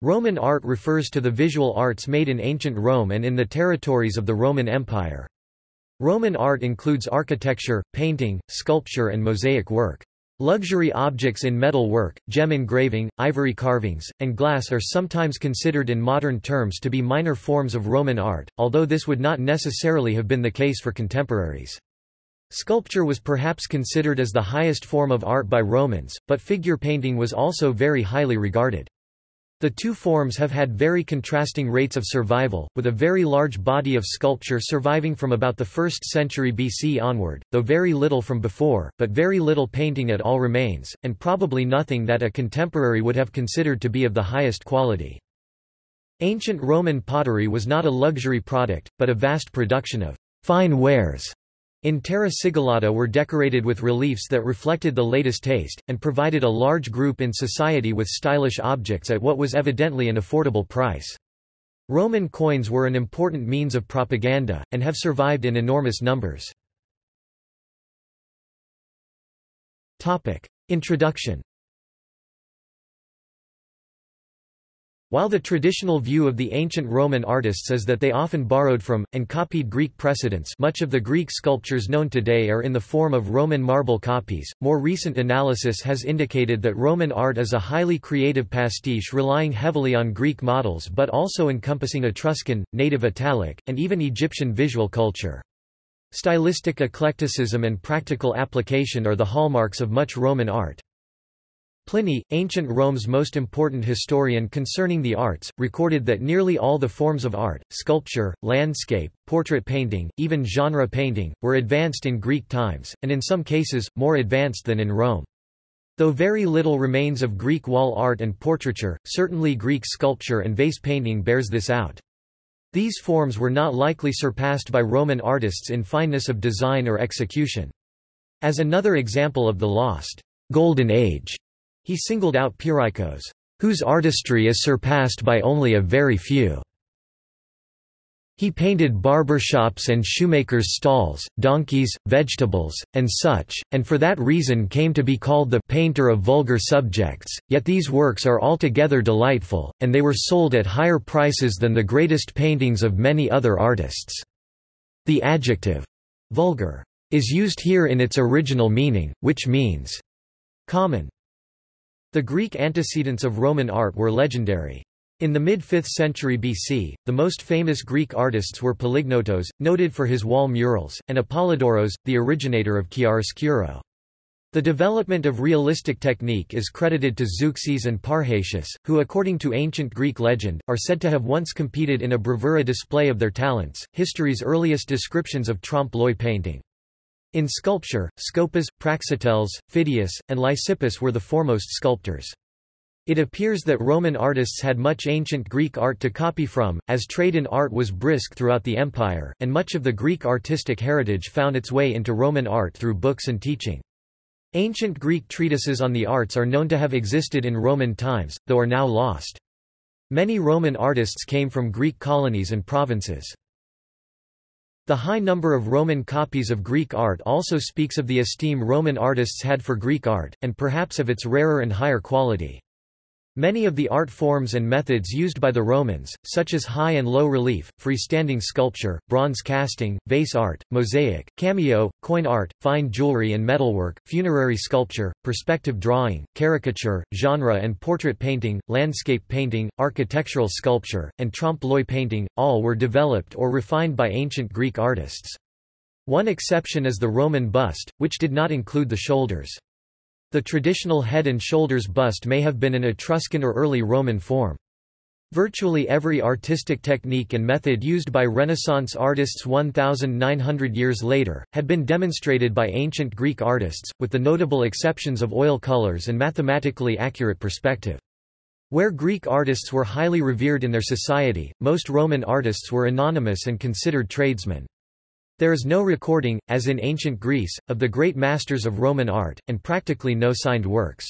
Roman art refers to the visual arts made in ancient Rome and in the territories of the Roman Empire. Roman art includes architecture, painting, sculpture and mosaic work. Luxury objects in metal work, gem engraving, ivory carvings, and glass are sometimes considered in modern terms to be minor forms of Roman art, although this would not necessarily have been the case for contemporaries. Sculpture was perhaps considered as the highest form of art by Romans, but figure painting was also very highly regarded. The two forms have had very contrasting rates of survival, with a very large body of sculpture surviving from about the 1st century BC onward, though very little from before, but very little painting at all remains, and probably nothing that a contemporary would have considered to be of the highest quality. Ancient Roman pottery was not a luxury product, but a vast production of fine wares in Terra Sigillata were decorated with reliefs that reflected the latest taste, and provided a large group in society with stylish objects at what was evidently an affordable price. Roman coins were an important means of propaganda, and have survived in enormous numbers. Introduction While the traditional view of the ancient Roman artists is that they often borrowed from, and copied Greek precedents much of the Greek sculptures known today are in the form of Roman marble copies, more recent analysis has indicated that Roman art is a highly creative pastiche relying heavily on Greek models but also encompassing Etruscan, native Italic, and even Egyptian visual culture. Stylistic eclecticism and practical application are the hallmarks of much Roman art. Pliny, ancient Rome's most important historian concerning the arts, recorded that nearly all the forms of art, sculpture, landscape, portrait painting, even genre painting, were advanced in Greek times, and in some cases, more advanced than in Rome. Though very little remains of Greek wall art and portraiture, certainly Greek sculpture and vase painting bears this out. These forms were not likely surpassed by Roman artists in fineness of design or execution. As another example of the lost Golden Age he singled out Pyrrhikos, whose artistry is surpassed by only a very few. He painted barber shops and shoemakers' stalls, donkeys, vegetables, and such, and for that reason came to be called the painter of vulgar subjects, yet these works are altogether delightful, and they were sold at higher prices than the greatest paintings of many other artists. The adjective, vulgar, is used here in its original meaning, which means common. The Greek antecedents of Roman art were legendary. In the mid-5th century BC, the most famous Greek artists were Polygnotos, noted for his wall murals, and Apollodoros, the originator of chiaroscuro. The development of realistic technique is credited to Zeuxis and Parrhasius, who according to ancient Greek legend, are said to have once competed in a bravura display of their talents. History's earliest descriptions of trompe-l'oeil painting. In sculpture, Scopas, Praxiteles, Phidias, and Lysippus were the foremost sculptors. It appears that Roman artists had much ancient Greek art to copy from, as trade in art was brisk throughout the empire, and much of the Greek artistic heritage found its way into Roman art through books and teaching. Ancient Greek treatises on the arts are known to have existed in Roman times, though are now lost. Many Roman artists came from Greek colonies and provinces. The high number of Roman copies of Greek art also speaks of the esteem Roman artists had for Greek art, and perhaps of its rarer and higher quality. Many of the art forms and methods used by the Romans, such as high and low relief, freestanding sculpture, bronze casting, vase art, mosaic, cameo, coin art, fine jewelry and metalwork, funerary sculpture, perspective drawing, caricature, genre and portrait painting, landscape painting, architectural sculpture, and trompe-l'oeil painting, all were developed or refined by ancient Greek artists. One exception is the Roman bust, which did not include the shoulders. The traditional head and shoulders bust may have been an Etruscan or early Roman form. Virtually every artistic technique and method used by Renaissance artists 1,900 years later, had been demonstrated by ancient Greek artists, with the notable exceptions of oil colors and mathematically accurate perspective. Where Greek artists were highly revered in their society, most Roman artists were anonymous and considered tradesmen. There is no recording, as in ancient Greece, of the great masters of Roman art, and practically no signed works.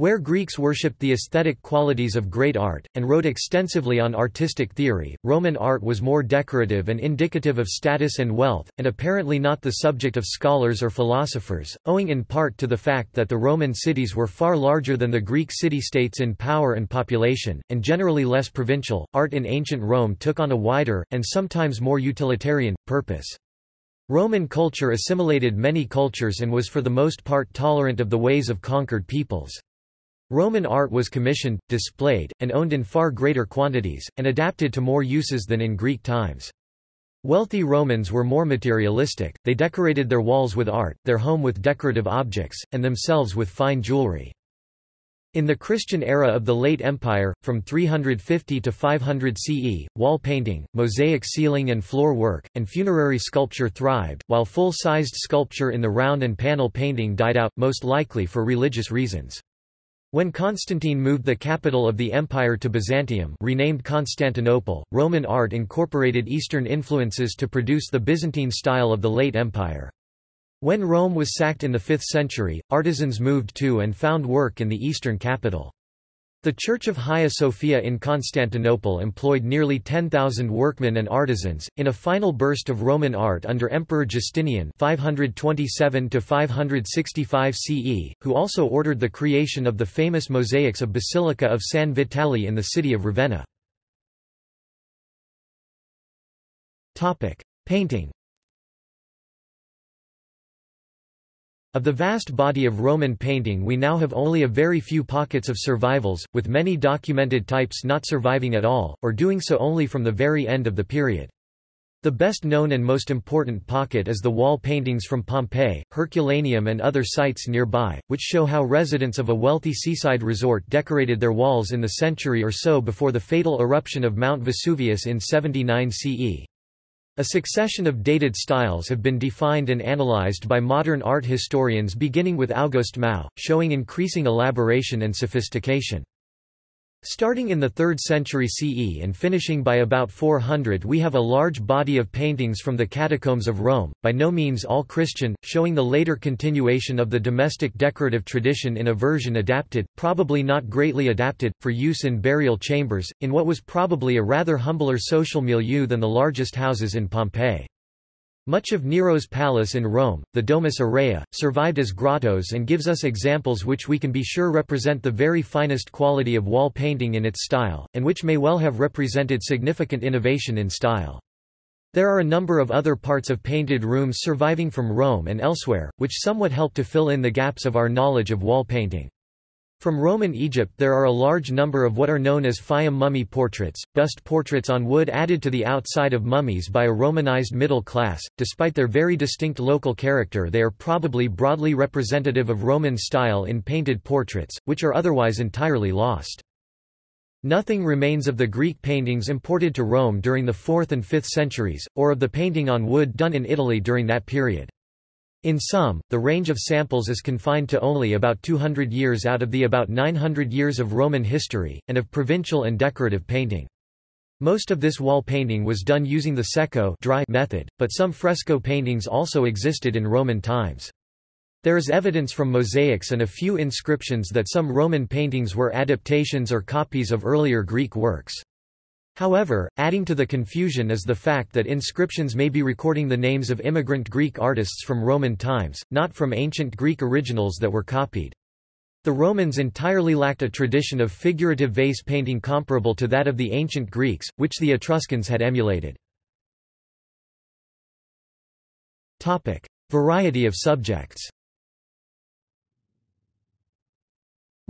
Where Greeks worshipped the aesthetic qualities of great art, and wrote extensively on artistic theory, Roman art was more decorative and indicative of status and wealth, and apparently not the subject of scholars or philosophers, owing in part to the fact that the Roman cities were far larger than the Greek city-states in power and population, and generally less provincial. Art in ancient Rome took on a wider, and sometimes more utilitarian, purpose. Roman culture assimilated many cultures and was for the most part tolerant of the ways of conquered peoples. Roman art was commissioned, displayed, and owned in far greater quantities, and adapted to more uses than in Greek times. Wealthy Romans were more materialistic, they decorated their walls with art, their home with decorative objects, and themselves with fine jewelry. In the Christian era of the late Empire, from 350 to 500 CE, wall painting, mosaic ceiling and floor work, and funerary sculpture thrived, while full-sized sculpture in the round and panel painting died out, most likely for religious reasons. When Constantine moved the capital of the empire to Byzantium renamed Constantinople, Roman art incorporated Eastern influences to produce the Byzantine style of the late empire. When Rome was sacked in the 5th century, artisans moved to and found work in the eastern capital. The Church of Hagia Sophia in Constantinople employed nearly 10,000 workmen and artisans, in a final burst of Roman art under Emperor Justinian 527 CE, who also ordered the creation of the famous mosaics of Basilica of San Vitale in the city of Ravenna. Painting Of the vast body of Roman painting we now have only a very few pockets of survivals, with many documented types not surviving at all, or doing so only from the very end of the period. The best known and most important pocket is the wall paintings from Pompeii, Herculaneum and other sites nearby, which show how residents of a wealthy seaside resort decorated their walls in the century or so before the fatal eruption of Mount Vesuvius in 79 CE. A succession of dated styles have been defined and analyzed by modern art historians beginning with August Mau, showing increasing elaboration and sophistication. Starting in the 3rd century CE and finishing by about 400 we have a large body of paintings from the catacombs of Rome, by no means all Christian, showing the later continuation of the domestic decorative tradition in a version adapted, probably not greatly adapted, for use in burial chambers, in what was probably a rather humbler social milieu than the largest houses in Pompeii. Much of Nero's palace in Rome, the Domus Aurea, survived as grottos and gives us examples which we can be sure represent the very finest quality of wall painting in its style, and which may well have represented significant innovation in style. There are a number of other parts of painted rooms surviving from Rome and elsewhere, which somewhat help to fill in the gaps of our knowledge of wall painting. From Roman Egypt there are a large number of what are known as Fayum mummy portraits, bust portraits on wood added to the outside of mummies by a Romanized middle class. Despite their very distinct local character they are probably broadly representative of Roman style in painted portraits, which are otherwise entirely lost. Nothing remains of the Greek paintings imported to Rome during the 4th and 5th centuries, or of the painting on wood done in Italy during that period. In sum, the range of samples is confined to only about 200 years out of the about 900 years of Roman history, and of provincial and decorative painting. Most of this wall painting was done using the secco dry method, but some fresco paintings also existed in Roman times. There is evidence from mosaics and a few inscriptions that some Roman paintings were adaptations or copies of earlier Greek works. However, adding to the confusion is the fact that inscriptions may be recording the names of immigrant Greek artists from Roman times, not from ancient Greek originals that were copied. The Romans entirely lacked a tradition of figurative vase painting comparable to that of the ancient Greeks, which the Etruscans had emulated. Variety of subjects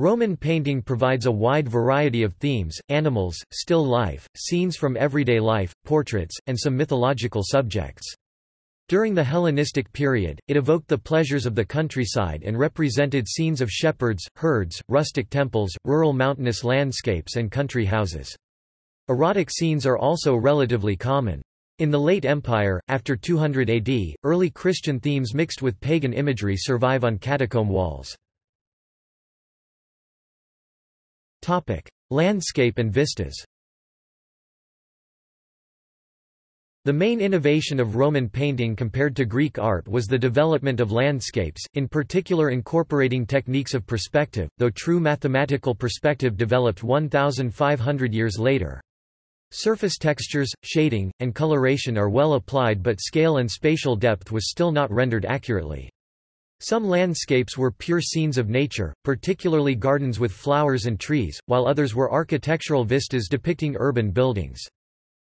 Roman painting provides a wide variety of themes, animals, still life, scenes from everyday life, portraits, and some mythological subjects. During the Hellenistic period, it evoked the pleasures of the countryside and represented scenes of shepherds, herds, rustic temples, rural mountainous landscapes and country houses. Erotic scenes are also relatively common. In the late Empire, after 200 AD, early Christian themes mixed with pagan imagery survive on catacomb walls. Topic: Landscape and vistas. The main innovation of Roman painting compared to Greek art was the development of landscapes, in particular incorporating techniques of perspective, though true mathematical perspective developed 1,500 years later. Surface textures, shading, and coloration are well applied but scale and spatial depth was still not rendered accurately. Some landscapes were pure scenes of nature, particularly gardens with flowers and trees, while others were architectural vistas depicting urban buildings.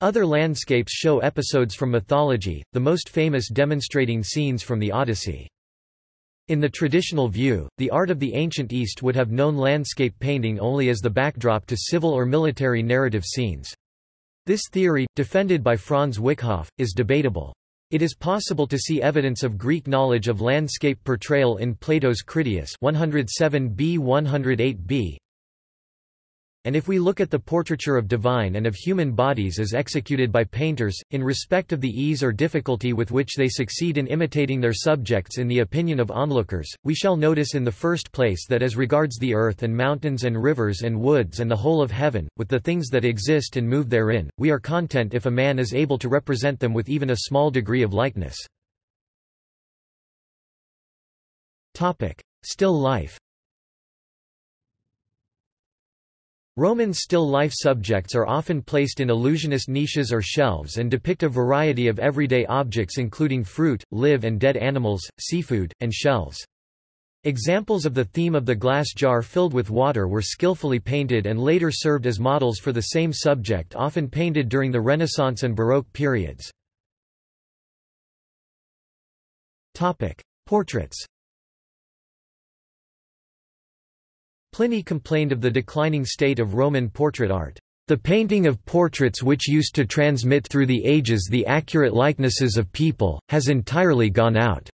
Other landscapes show episodes from mythology, the most famous demonstrating scenes from the Odyssey. In the traditional view, the art of the ancient East would have known landscape painting only as the backdrop to civil or military narrative scenes. This theory, defended by Franz Wickhoff, is debatable. It is possible to see evidence of Greek knowledge of landscape portrayal in Plato's Critias 107b 108b, and if we look at the portraiture of divine and of human bodies as executed by painters, in respect of the ease or difficulty with which they succeed in imitating their subjects in the opinion of onlookers, we shall notice in the first place that as regards the earth and mountains and rivers and woods and the whole of heaven, with the things that exist and move therein, we are content if a man is able to represent them with even a small degree of likeness. Still life Roman still life subjects are often placed in illusionist niches or shelves and depict a variety of everyday objects including fruit, live and dead animals, seafood, and shells. Examples of the theme of the glass jar filled with water were skillfully painted and later served as models for the same subject often painted during the Renaissance and Baroque periods. Portraits Pliny complained of the declining state of Roman portrait art. The painting of portraits which used to transmit through the ages the accurate likenesses of people, has entirely gone out.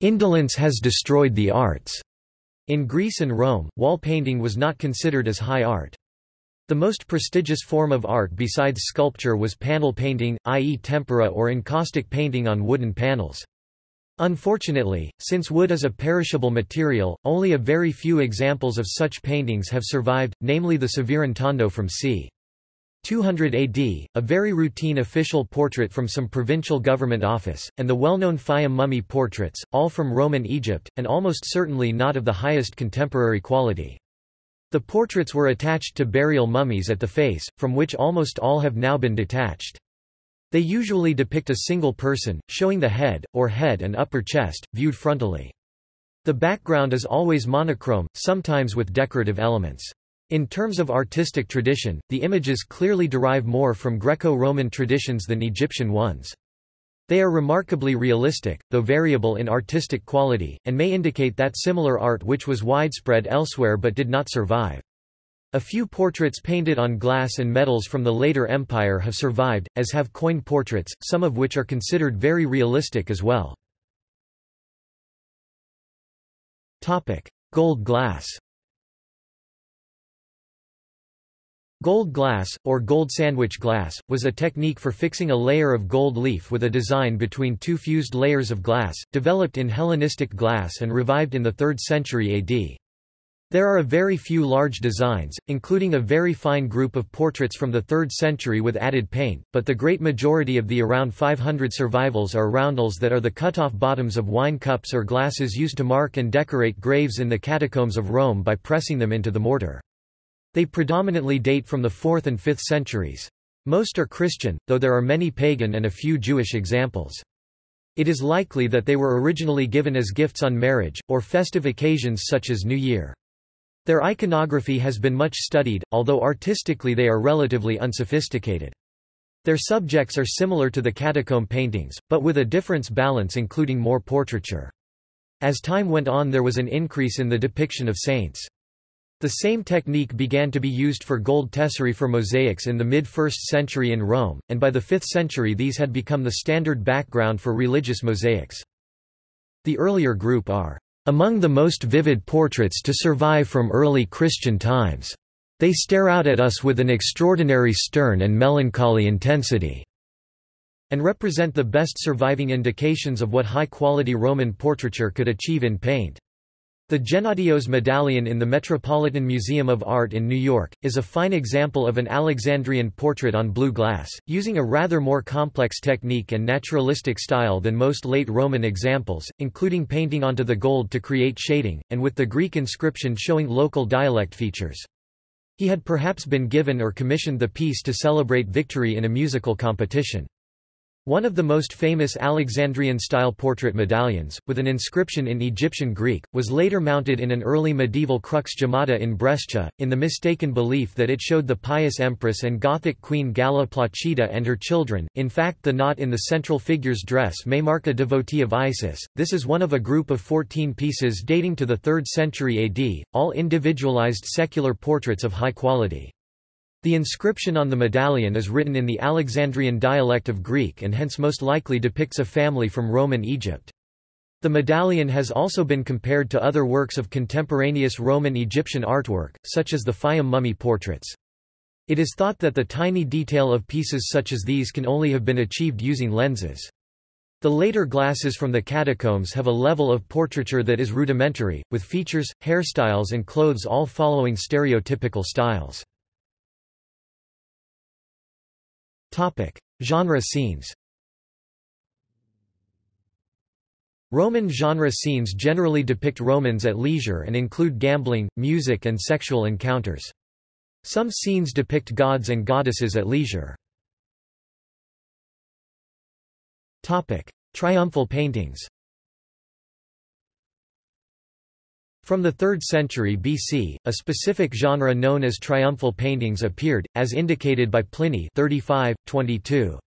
Indolence has destroyed the arts. In Greece and Rome, wall painting was not considered as high art. The most prestigious form of art besides sculpture was panel painting, i.e. tempera or encaustic painting on wooden panels. Unfortunately, since wood is a perishable material, only a very few examples of such paintings have survived, namely the Severan Tondo from c. 200 AD, a very routine official portrait from some provincial government office, and the well-known Fayum mummy portraits, all from Roman Egypt, and almost certainly not of the highest contemporary quality. The portraits were attached to burial mummies at the face, from which almost all have now been detached. They usually depict a single person, showing the head, or head and upper chest, viewed frontally. The background is always monochrome, sometimes with decorative elements. In terms of artistic tradition, the images clearly derive more from Greco-Roman traditions than Egyptian ones. They are remarkably realistic, though variable in artistic quality, and may indicate that similar art which was widespread elsewhere but did not survive. A few portraits painted on glass and metals from the later empire have survived, as have coin portraits, some of which are considered very realistic as well. Gold glass Gold glass, or gold sandwich glass, was a technique for fixing a layer of gold leaf with a design between two fused layers of glass, developed in Hellenistic glass and revived in the 3rd century AD. There are a very few large designs, including a very fine group of portraits from the 3rd century with added paint, but the great majority of the around 500 survivals are roundels that are the cut-off bottoms of wine cups or glasses used to mark and decorate graves in the catacombs of Rome by pressing them into the mortar. They predominantly date from the 4th and 5th centuries. Most are Christian, though there are many pagan and a few Jewish examples. It is likely that they were originally given as gifts on marriage, or festive occasions such as New Year. Their iconography has been much studied, although artistically they are relatively unsophisticated. Their subjects are similar to the catacomb paintings, but with a difference balance including more portraiture. As time went on there was an increase in the depiction of saints. The same technique began to be used for gold tesserae for mosaics in the mid-1st century in Rome, and by the 5th century these had become the standard background for religious mosaics. The earlier group are among the most vivid portraits to survive from early Christian times. They stare out at us with an extraordinary stern and melancholy intensity, and represent the best surviving indications of what high-quality Roman portraiture could achieve in paint. The Gennadios medallion in the Metropolitan Museum of Art in New York, is a fine example of an Alexandrian portrait on blue glass, using a rather more complex technique and naturalistic style than most late Roman examples, including painting onto the gold to create shading, and with the Greek inscription showing local dialect features. He had perhaps been given or commissioned the piece to celebrate victory in a musical competition. One of the most famous Alexandrian-style portrait medallions, with an inscription in Egyptian Greek, was later mounted in an early medieval crux gemmata in Brescia, in the mistaken belief that it showed the pious empress and Gothic queen Galla Placidia and her children. In fact the knot in the central figure's dress may mark a devotee of Isis. This is one of a group of 14 pieces dating to the 3rd century AD, all individualized secular portraits of high quality. The inscription on the medallion is written in the Alexandrian dialect of Greek and hence most likely depicts a family from Roman Egypt. The medallion has also been compared to other works of contemporaneous Roman Egyptian artwork, such as the Fayum mummy portraits. It is thought that the tiny detail of pieces such as these can only have been achieved using lenses. The later glasses from the catacombs have a level of portraiture that is rudimentary, with features, hairstyles and clothes all following stereotypical styles. Topic: Genre scenes. Roman genre scenes generally depict Romans at leisure and include gambling, music and sexual encounters. Some scenes depict gods and goddesses at leisure. Topic: Triumphal paintings. From the 3rd century BC, a specific genre known as triumphal paintings appeared, as indicated by Pliny 35, 22.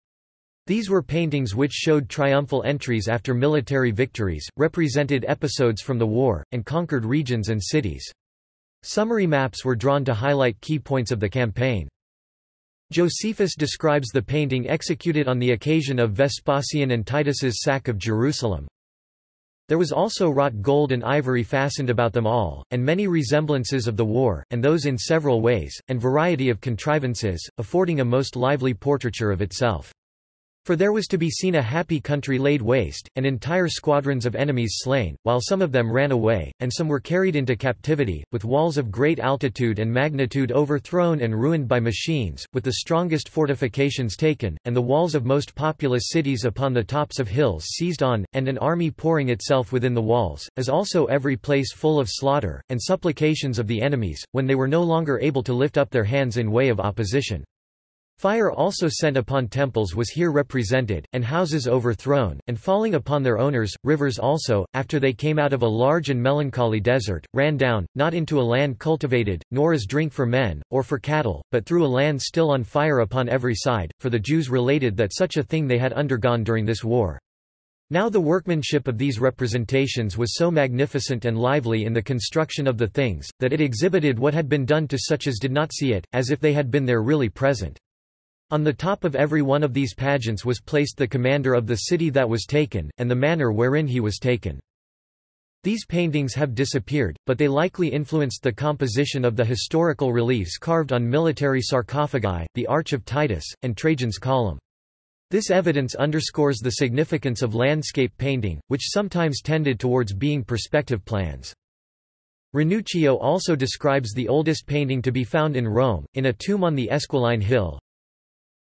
These were paintings which showed triumphal entries after military victories, represented episodes from the war, and conquered regions and cities. Summary maps were drawn to highlight key points of the campaign. Josephus describes the painting executed on the occasion of Vespasian and Titus's sack of Jerusalem, there was also wrought gold and ivory fastened about them all, and many resemblances of the war, and those in several ways, and variety of contrivances, affording a most lively portraiture of itself. For there was to be seen a happy country laid waste, and entire squadrons of enemies slain, while some of them ran away, and some were carried into captivity, with walls of great altitude and magnitude overthrown and ruined by machines, with the strongest fortifications taken, and the walls of most populous cities upon the tops of hills seized on, and an army pouring itself within the walls, as also every place full of slaughter, and supplications of the enemies, when they were no longer able to lift up their hands in way of opposition. Fire also sent upon temples was here represented, and houses overthrown, and falling upon their owners, rivers also, after they came out of a large and melancholy desert, ran down, not into a land cultivated, nor as drink for men, or for cattle, but through a land still on fire upon every side, for the Jews related that such a thing they had undergone during this war. Now the workmanship of these representations was so magnificent and lively in the construction of the things, that it exhibited what had been done to such as did not see it, as if they had been there really present. On the top of every one of these pageants was placed the commander of the city that was taken, and the manner wherein he was taken. These paintings have disappeared, but they likely influenced the composition of the historical reliefs carved on military sarcophagi, the Arch of Titus, and Trajan's Column. This evidence underscores the significance of landscape painting, which sometimes tended towards being perspective plans. Ranuccio also describes the oldest painting to be found in Rome, in a tomb on the Esquiline Hill,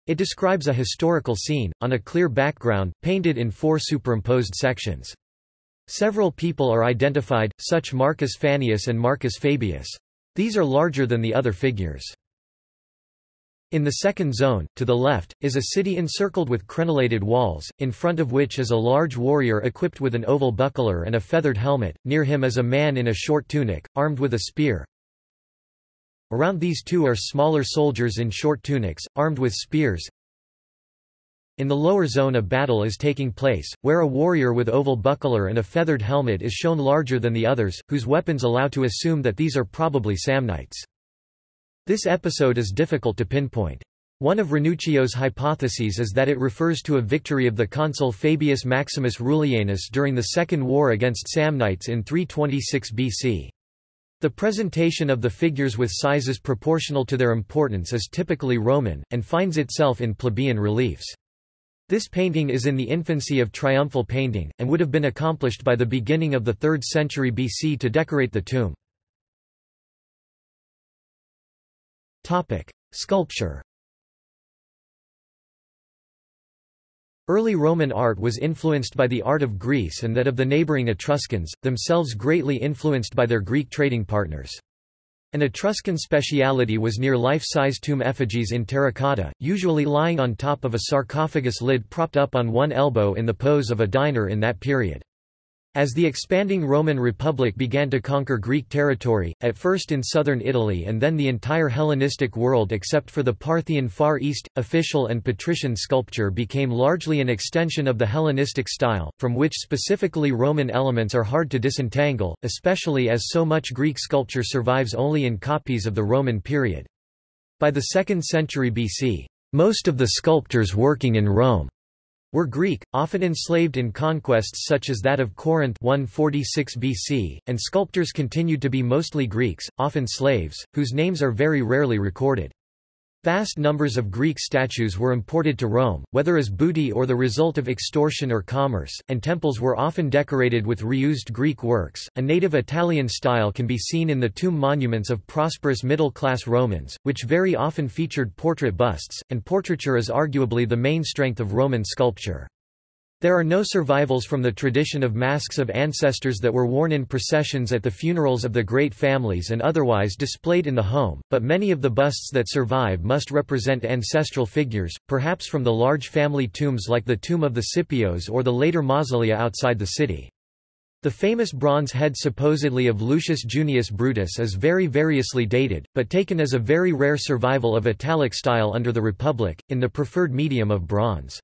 it describes a historical scene, on a clear background, painted in four superimposed sections. Several people are identified, such Marcus Fannius and Marcus Fabius. These are larger than the other figures. In the second zone, to the left, is a city encircled with crenellated walls, in front of which is a large warrior equipped with an oval buckler and a feathered helmet, near him is a man in a short tunic, armed with a spear, Around these two are smaller soldiers in short tunics, armed with spears. In the lower zone a battle is taking place, where a warrior with oval buckler and a feathered helmet is shown larger than the others, whose weapons allow to assume that these are probably Samnites. This episode is difficult to pinpoint. One of Ranuccio's hypotheses is that it refers to a victory of the consul Fabius Maximus Rullianus during the Second War against Samnites in 326 BC. The presentation of the figures with sizes proportional to their importance is typically Roman, and finds itself in plebeian reliefs. This painting is in the infancy of triumphal painting, and would have been accomplished by the beginning of the 3rd century BC to decorate the tomb. Sculpture Early Roman art was influenced by the art of Greece and that of the neighbouring Etruscans, themselves greatly influenced by their Greek trading partners. An Etruscan speciality was near life-size tomb effigies in terracotta, usually lying on top of a sarcophagus lid propped up on one elbow in the pose of a diner in that period. As the expanding Roman Republic began to conquer Greek territory, at first in southern Italy and then the entire Hellenistic world except for the Parthian Far East, official and patrician sculpture became largely an extension of the Hellenistic style, from which specifically Roman elements are hard to disentangle, especially as so much Greek sculpture survives only in copies of the Roman period. By the 2nd century BC, most of the sculptors working in Rome were Greek, often enslaved in conquests such as that of Corinth 146 BC, and sculptors continued to be mostly Greeks, often slaves, whose names are very rarely recorded. Vast numbers of Greek statues were imported to Rome, whether as booty or the result of extortion or commerce, and temples were often decorated with reused Greek works. A native Italian style can be seen in the tomb monuments of prosperous middle class Romans, which very often featured portrait busts, and portraiture is arguably the main strength of Roman sculpture. There are no survivals from the tradition of masks of ancestors that were worn in processions at the funerals of the great families and otherwise displayed in the home, but many of the busts that survive must represent ancestral figures, perhaps from the large family tombs like the tomb of the Scipios or the later mausolea outside the city. The famous bronze head supposedly of Lucius Junius Brutus is very variously dated, but taken as a very rare survival of Italic style under the Republic, in the preferred medium of bronze.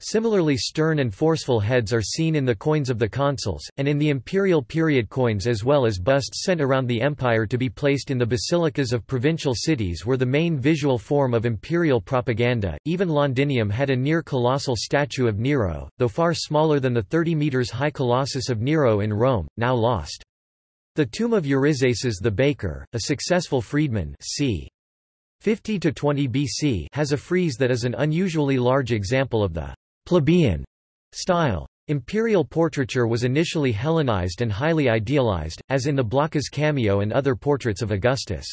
Similarly stern and forceful heads are seen in the coins of the consuls, and in the imperial period coins as well as busts sent around the empire to be placed in the basilicas of provincial cities were the main visual form of imperial propaganda. Even Londinium had a near colossal statue of Nero, though far smaller than the 30 metres high colossus of Nero in Rome, now lost. The tomb of Eurysaces the baker, a successful freedman c. 50 to 20 BC has a frieze that is an unusually large example of the plebeian style. Imperial portraiture was initially Hellenized and highly idealized, as in the Blacas cameo and other portraits of Augustus.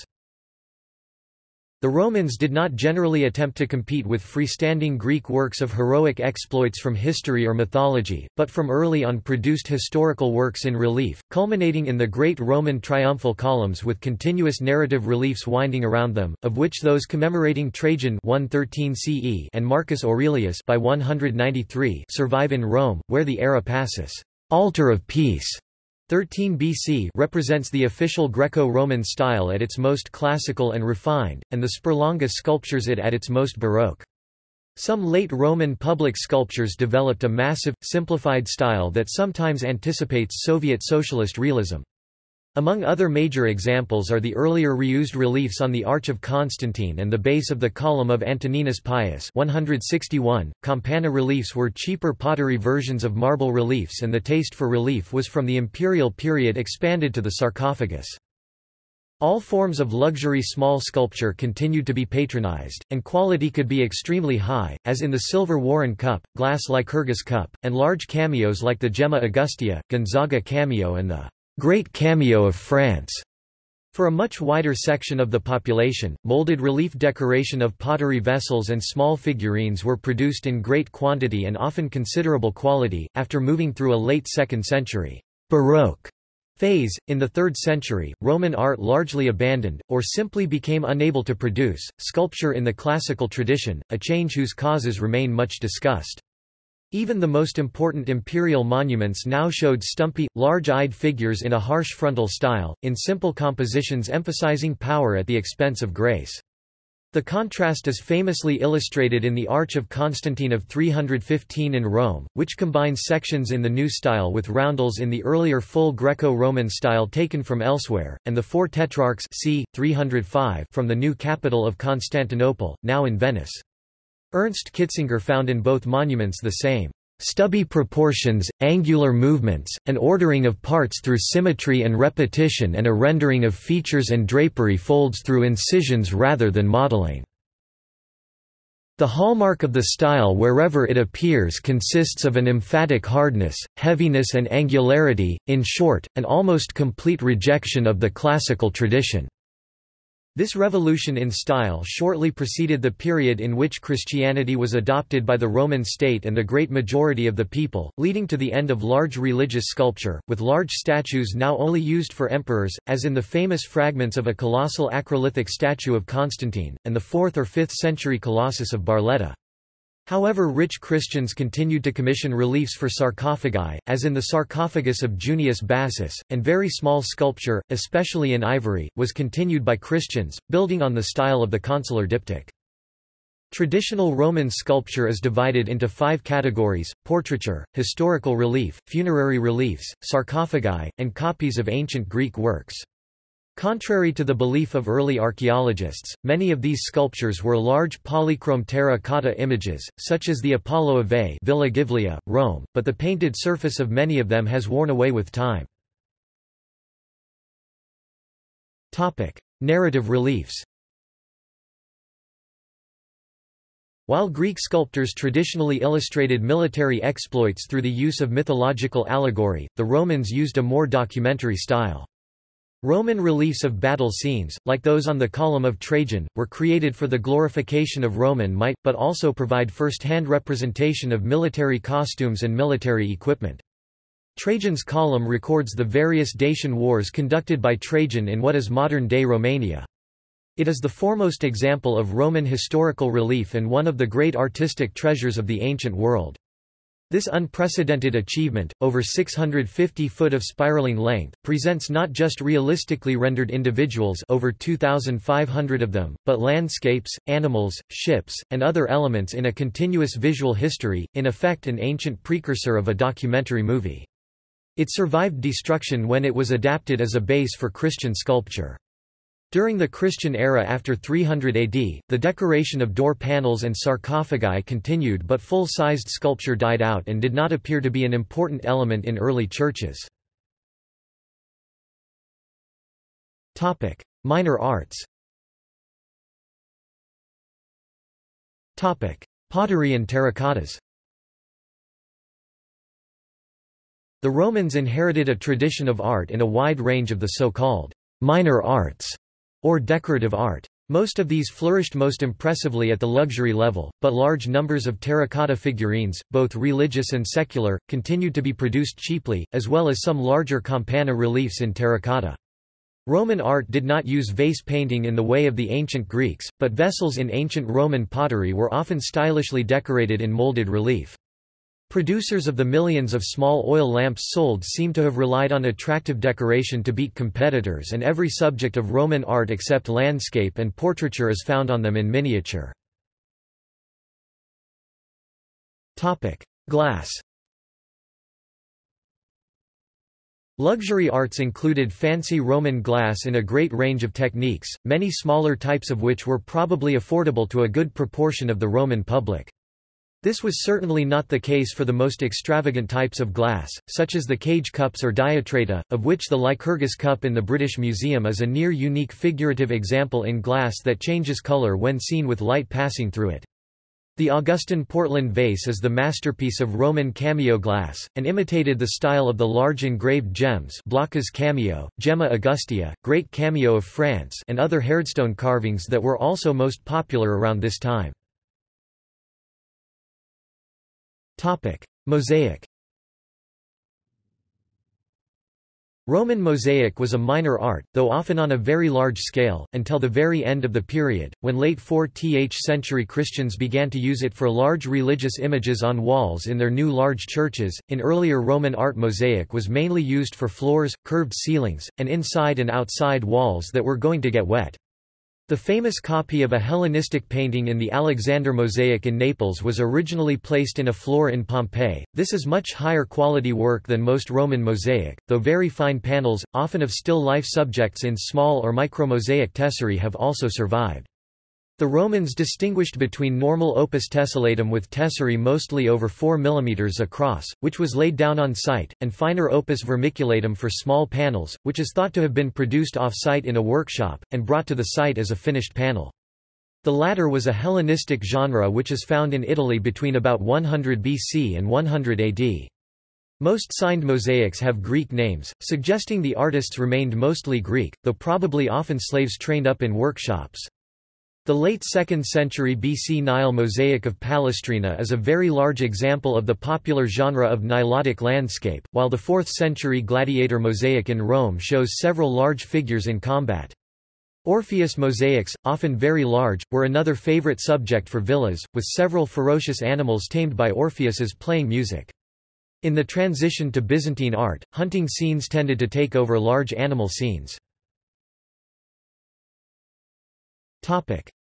The Romans did not generally attempt to compete with freestanding Greek works of heroic exploits from history or mythology, but from early on produced historical works in relief, culminating in the great Roman triumphal columns with continuous narrative reliefs winding around them, of which those commemorating Trajan 113 CE and Marcus Aurelius by 193 survive in Rome, where the Ara Pacis. altar of peace 13 BC represents the official Greco-Roman style at its most classical and refined, and the Sperlonga sculptures it at its most baroque. Some late Roman public sculptures developed a massive, simplified style that sometimes anticipates Soviet socialist realism. Among other major examples are the earlier reused reliefs on the Arch of Constantine and the base of the column of Antoninus Pius 161. Campana reliefs were cheaper pottery versions of marble reliefs and the taste for relief was from the imperial period expanded to the sarcophagus. All forms of luxury small sculpture continued to be patronized, and quality could be extremely high, as in the silver Warren cup, glass Lycurgus cup, and large cameos like the Gemma Augustea, Gonzaga cameo and the Great Cameo of France. For a much wider section of the population, molded relief decoration of pottery vessels and small figurines were produced in great quantity and often considerable quality. After moving through a late 2nd century Baroque phase, in the 3rd century, Roman art largely abandoned, or simply became unable to produce, sculpture in the classical tradition, a change whose causes remain much discussed. Even the most important imperial monuments now showed stumpy, large-eyed figures in a harsh frontal style, in simple compositions emphasizing power at the expense of grace. The contrast is famously illustrated in the Arch of Constantine of 315 in Rome, which combines sections in the new style with roundels in the earlier full Greco-Roman style taken from elsewhere, and the four tetrarchs c. 305 from the new capital of Constantinople, now in Venice. Ernst Kitzinger found in both monuments the same stubby proportions, angular movements, an ordering of parts through symmetry and repetition and a rendering of features and drapery folds through incisions rather than modeling. The hallmark of the style wherever it appears consists of an emphatic hardness, heaviness and angularity, in short, an almost complete rejection of the classical tradition. This revolution in style shortly preceded the period in which Christianity was adopted by the Roman state and the great majority of the people, leading to the end of large religious sculpture, with large statues now only used for emperors, as in the famous fragments of a colossal acrolithic statue of Constantine, and the 4th or 5th century Colossus of Barletta. However rich Christians continued to commission reliefs for sarcophagi, as in the sarcophagus of Junius Bassus, and very small sculpture, especially in ivory, was continued by Christians, building on the style of the consular diptych. Traditional Roman sculpture is divided into five categories, portraiture, historical relief, funerary reliefs, sarcophagi, and copies of ancient Greek works. Contrary to the belief of early archaeologists, many of these sculptures were large polychrome terracotta images, such as the Apollo of Veii Villa Giulia, Rome, but the painted surface of many of them has worn away with time. Narrative reliefs While Greek sculptors traditionally illustrated military exploits through the use of mythological allegory, the Romans used a more documentary style. Roman reliefs of battle scenes, like those on the Column of Trajan, were created for the glorification of Roman might, but also provide first-hand representation of military costumes and military equipment. Trajan's column records the various Dacian wars conducted by Trajan in what is modern-day Romania. It is the foremost example of Roman historical relief and one of the great artistic treasures of the ancient world. This unprecedented achievement, over 650 foot of spiraling length, presents not just realistically rendered individuals over 2,500 of them, but landscapes, animals, ships, and other elements in a continuous visual history, in effect an ancient precursor of a documentary movie. It survived destruction when it was adapted as a base for Christian sculpture. During the Christian era after 300 AD, the decoration of door panels and sarcophagi continued but full-sized sculpture died out and did not appear to be an important element in early churches. Minor arts. Pottery and terracottas. The Romans inherited a tradition of art in a wide range of the so-called minor arts or decorative art. Most of these flourished most impressively at the luxury level, but large numbers of terracotta figurines, both religious and secular, continued to be produced cheaply, as well as some larger campana reliefs in terracotta. Roman art did not use vase painting in the way of the ancient Greeks, but vessels in ancient Roman pottery were often stylishly decorated in molded relief. Producers of the millions of small oil lamps sold seem to have relied on attractive decoration to beat competitors and every subject of Roman art except landscape and portraiture is found on them in miniature. Glass Luxury arts included fancy Roman glass in a great range of techniques, many smaller types of which were probably affordable to a good proportion of the Roman public. This was certainly not the case for the most extravagant types of glass, such as the cage cups or diatreta, of which the Lycurgus cup in the British Museum is a near-unique figurative example in glass that changes colour when seen with light passing through it. The Augustan Portland vase is the masterpiece of Roman cameo glass, and imitated the style of the large engraved gems Blacas cameo, Gemma Augustea, Great Cameo of France and other hardstone carvings that were also most popular around this time. Topic: Mosaic. Roman mosaic was a minor art, though often on a very large scale, until the very end of the period, when late 4th century Christians began to use it for large religious images on walls in their new large churches. In earlier Roman art, mosaic was mainly used for floors, curved ceilings, and inside and outside walls that were going to get wet. The famous copy of a Hellenistic painting in the Alexander Mosaic in Naples was originally placed in a floor in Pompeii. This is much higher quality work than most Roman mosaic, though very fine panels, often of still life subjects in small or micromosaic tesserae have also survived. The Romans distinguished between normal opus tessellatum with tesserae mostly over 4 mm across, which was laid down on site, and finer opus vermiculatum for small panels, which is thought to have been produced off-site in a workshop, and brought to the site as a finished panel. The latter was a Hellenistic genre which is found in Italy between about 100 BC and 100 AD. Most signed mosaics have Greek names, suggesting the artists remained mostly Greek, though probably often slaves trained up in workshops. The late 2nd century BC Nile mosaic of Palestrina is a very large example of the popular genre of Nilotic landscape, while the 4th century gladiator mosaic in Rome shows several large figures in combat. Orpheus mosaics, often very large, were another favorite subject for villas, with several ferocious animals tamed by Orpheus as playing music. In the transition to Byzantine art, hunting scenes tended to take over large animal scenes.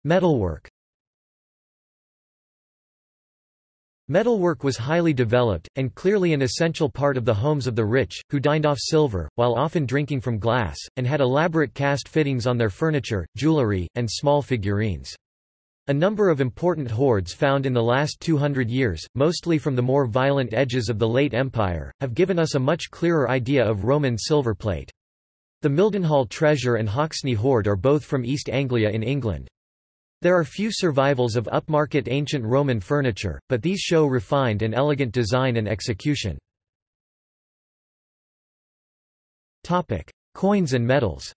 Metalwork Metalwork was highly developed, and clearly an essential part of the homes of the rich, who dined off silver, while often drinking from glass, and had elaborate cast fittings on their furniture, jewelry, and small figurines. A number of important hoards found in the last 200 years, mostly from the more violent edges of the late Empire, have given us a much clearer idea of Roman silver plate. The Mildenhall treasure and Hoxne hoard are both from East Anglia in England. There are few survivals of upmarket ancient Roman furniture, but these show refined and elegant design and execution. Coins and medals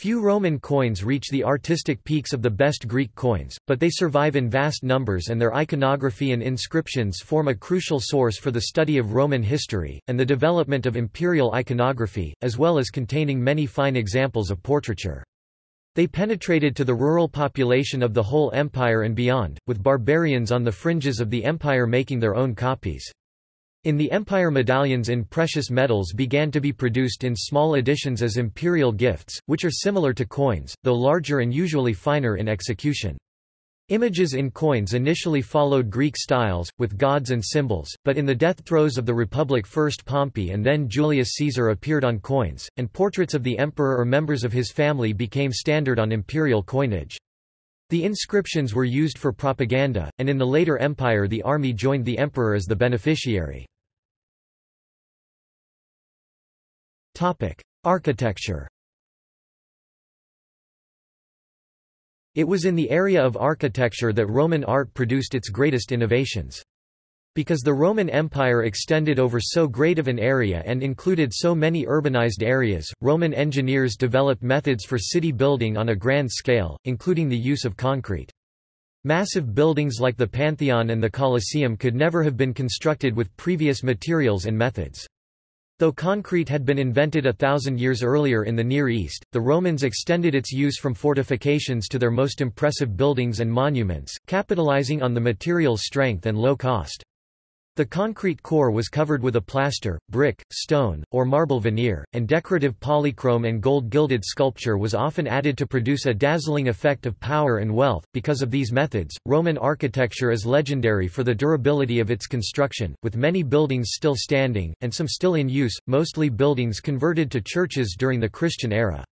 Few Roman coins reach the artistic peaks of the best Greek coins, but they survive in vast numbers and their iconography and inscriptions form a crucial source for the study of Roman history, and the development of imperial iconography, as well as containing many fine examples of portraiture. They penetrated to the rural population of the whole empire and beyond, with barbarians on the fringes of the empire making their own copies. In the empire medallions in precious metals began to be produced in small editions as imperial gifts, which are similar to coins, though larger and usually finer in execution. Images in coins initially followed Greek styles, with gods and symbols, but in the death throes of the Republic first Pompey and then Julius Caesar appeared on coins, and portraits of the emperor or members of his family became standard on imperial coinage. The inscriptions were used for propaganda, and in the later empire the army joined the emperor as the beneficiary. Architecture It was in the area of architecture that Roman art produced its greatest innovations. Because the Roman Empire extended over so great of an area and included so many urbanized areas, Roman engineers developed methods for city building on a grand scale, including the use of concrete. Massive buildings like the Pantheon and the Colosseum could never have been constructed with previous materials and methods. Though concrete had been invented a thousand years earlier in the Near East, the Romans extended its use from fortifications to their most impressive buildings and monuments, capitalizing on the material's strength and low cost. The concrete core was covered with a plaster, brick, stone, or marble veneer, and decorative polychrome and gold-gilded sculpture was often added to produce a dazzling effect of power and wealth. Because of these methods, Roman architecture is legendary for the durability of its construction, with many buildings still standing, and some still in use, mostly buildings converted to churches during the Christian era.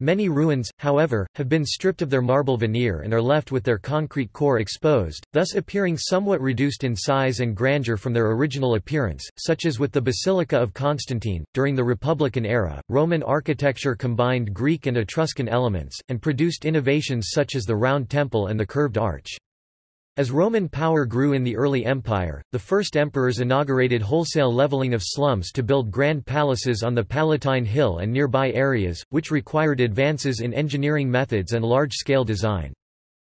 Many ruins, however, have been stripped of their marble veneer and are left with their concrete core exposed, thus appearing somewhat reduced in size and grandeur from their original appearance, such as with the Basilica of Constantine. During the Republican era, Roman architecture combined Greek and Etruscan elements, and produced innovations such as the round temple and the curved arch. As Roman power grew in the early empire, the first emperors inaugurated wholesale leveling of slums to build grand palaces on the Palatine Hill and nearby areas, which required advances in engineering methods and large-scale design.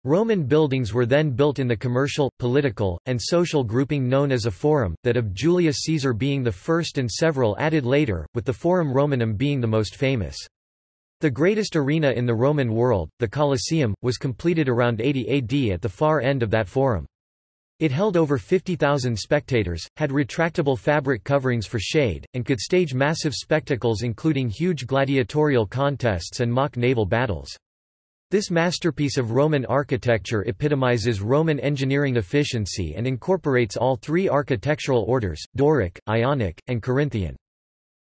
Roman buildings were then built in the commercial, political, and social grouping known as a forum, that of Julius Caesar being the first and several added later, with the Forum Romanum being the most famous. The greatest arena in the Roman world, the Colosseum, was completed around 80 AD at the far end of that forum. It held over 50,000 spectators, had retractable fabric coverings for shade, and could stage massive spectacles including huge gladiatorial contests and mock naval battles. This masterpiece of Roman architecture epitomizes Roman engineering efficiency and incorporates all three architectural orders, Doric, Ionic, and Corinthian.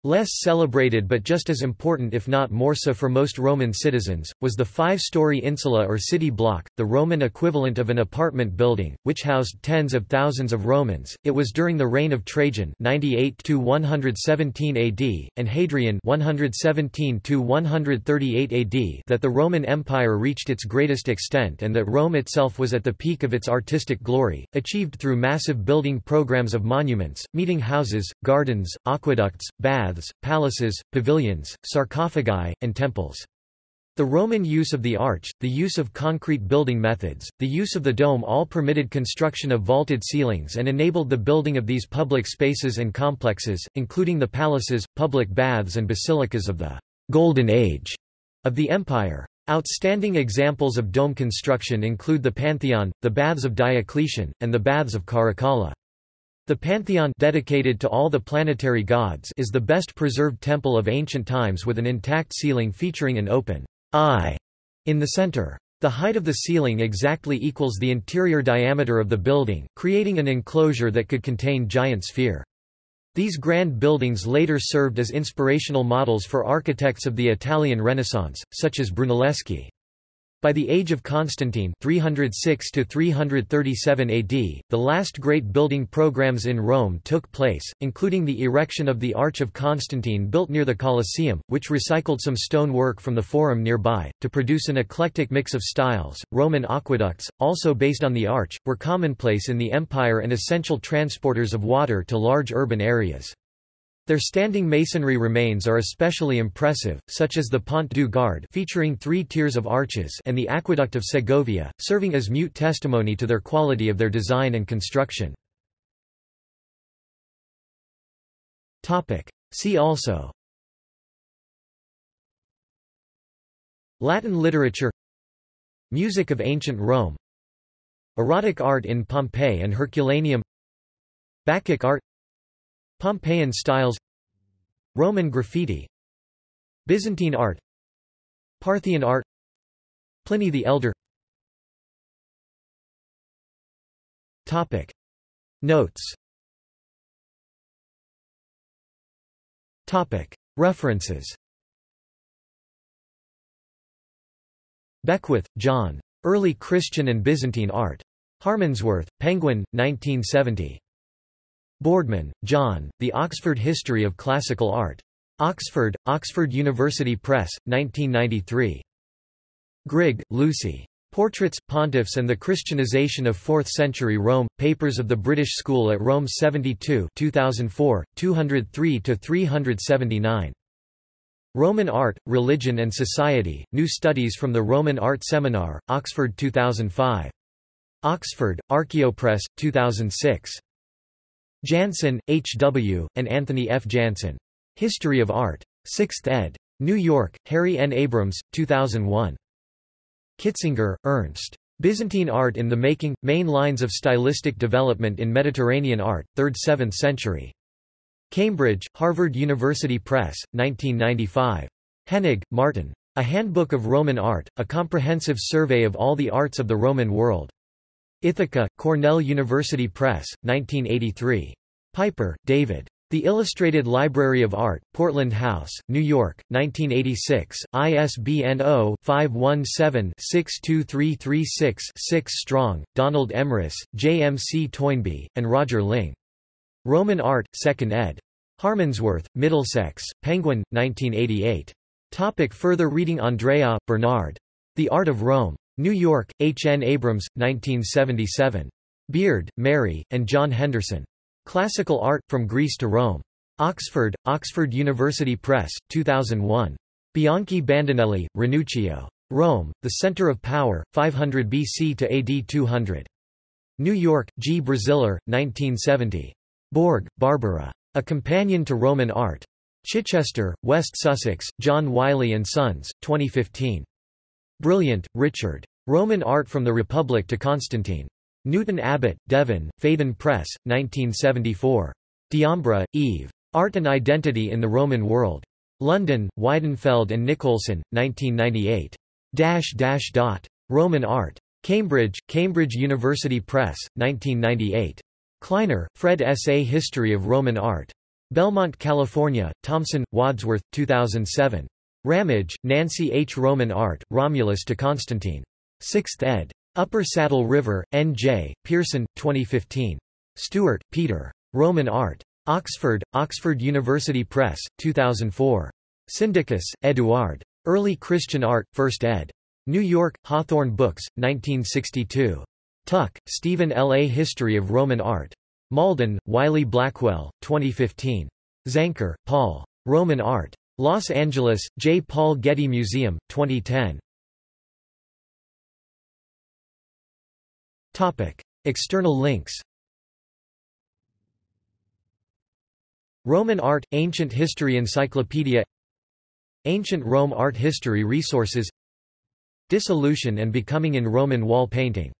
Less celebrated but just as important if not more so for most Roman citizens, was the five-story insula or city block, the Roman equivalent of an apartment building, which housed tens of thousands of Romans. It was during the reign of Trajan 98 117 AD, and Hadrian 117 138 AD that the Roman Empire reached its greatest extent and that Rome itself was at the peak of its artistic glory, achieved through massive building programs of monuments, meeting houses, gardens, aqueducts, baths, baths, palaces, pavilions, sarcophagi, and temples. The Roman use of the arch, the use of concrete building methods, the use of the dome all permitted construction of vaulted ceilings and enabled the building of these public spaces and complexes, including the palaces, public baths and basilicas of the «Golden Age» of the empire. Outstanding examples of dome construction include the Pantheon, the Baths of Diocletian, and the Baths of Caracalla. The Pantheon dedicated to all the planetary gods is the best preserved temple of ancient times with an intact ceiling featuring an open eye in the center. The height of the ceiling exactly equals the interior diameter of the building, creating an enclosure that could contain giant sphere. These grand buildings later served as inspirational models for architects of the Italian Renaissance, such as Brunelleschi. By the age of Constantine 306 337 AD, the last great building programs in Rome took place, including the erection of the Arch of Constantine built near the Colosseum, which recycled some stone work from the Forum nearby, to produce an eclectic mix of styles. Roman aqueducts, also based on the arch, were commonplace in the empire and essential transporters of water to large urban areas. Their standing masonry remains are especially impressive, such as the Pont du Gard featuring three tiers of arches and the Aqueduct of Segovia, serving as mute testimony to their quality of their design and construction. See also Latin literature Music of ancient Rome Erotic art in Pompeii and Herculaneum Bacchic art Pompeian styles Roman graffiti Byzantine art Parthian art Pliny the Elder Topic Notes Topic References Beckwith, John. Early Christian and Byzantine Art. Harmondsworth, Penguin, 1970. Boardman, John, The Oxford History of Classical Art. Oxford, Oxford University Press, 1993. Grigg, Lucy. Portraits, Pontiffs and the Christianization of Fourth-Century Rome, Papers of the British School at Rome 72 2004, 203–379. Roman Art, Religion and Society, New Studies from the Roman Art Seminar, Oxford 2005. Oxford, Archaeopress, 2006. Janson, H. W., and Anthony F. Janson. History of Art. 6th ed. New York, Harry N. Abrams, 2001. Kitzinger, Ernst. Byzantine Art in the Making, Main Lines of Stylistic Development in Mediterranean Art, 3rd–7th century. Cambridge, Harvard University Press, 1995. Henig, Martin. A Handbook of Roman Art, a comprehensive survey of all the arts of the Roman world. Ithaca, Cornell University Press, 1983. Piper, David. The Illustrated Library of Art, Portland House, New York, 1986, ISBN 0-517-62336-6 Strong, Donald Emrys, J. M. C. Toynbee, and Roger Ling. Roman Art, 2nd ed. Harmondsworth, Middlesex, Penguin, 1988. Topic further reading Andreae, Bernard. The Art of Rome. New York, H. N. Abrams, 1977. Beard, Mary, and John Henderson. Classical Art, From Greece to Rome. Oxford, Oxford University Press, 2001. Bianchi Bandinelli, Ranuccio. Rome, The Center of Power, 500 BC to AD 200. New York, G. Braziller, 1970. Borg, Barbara. A Companion to Roman Art. Chichester, West Sussex, John Wiley & Sons, 2015. Brilliant, Richard. Roman Art from the Republic to Constantine. Newton Abbot, Devon, Phaidon Press, 1974. D'Ambra, Eve. Art and Identity in the Roman World. London, Weidenfeld and Nicolson, 1998. Dash dash dot. Roman Art. Cambridge, Cambridge University Press, 1998. Kleiner, Fred S. A History of Roman Art. Belmont, California, Thomson, Wadsworth, 2007. Ramage, Nancy H. Roman Art, Romulus to Constantine. 6th ed. Upper Saddle River, N.J., Pearson, 2015. Stewart, Peter. Roman Art. Oxford, Oxford University Press, 2004. Syndicus, Eduard. Early Christian Art, 1st ed. New York, Hawthorn Books, 1962. Tuck, Stephen L. A History of Roman Art. Malden, Wiley Blackwell, 2015. Zanker, Paul. Roman Art. Los Angeles, J. Paul Getty Museum, 2010. Topic. External links Roman Art – Ancient History Encyclopedia Ancient Rome Art History Resources Dissolution and Becoming in Roman Wall Painting